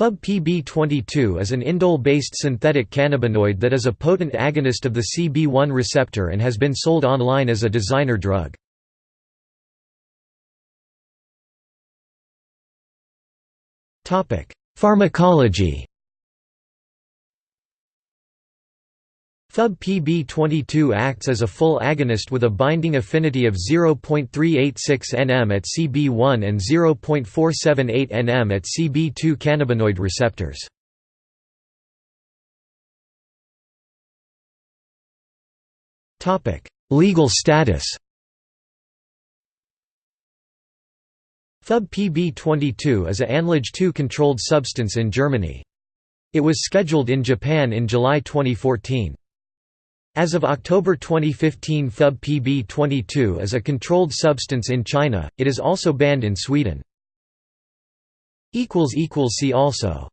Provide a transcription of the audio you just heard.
FUB-PB-22 is an indole-based synthetic cannabinoid that is a potent agonist of the CB1 receptor and has been sold online as a designer drug. Pharmacology FUB-PB-22 acts as a full agonist with a binding affinity of 0.386 nm at CB1 and 0.478 nm at CB2 cannabinoid receptors. Legal status FUB-PB-22 is a ANLAGE 2 controlled substance in Germany. It was scheduled in Japan in July 2014. As of October 2015 FUB-PB-22 is a controlled substance in China, it is also banned in Sweden. See also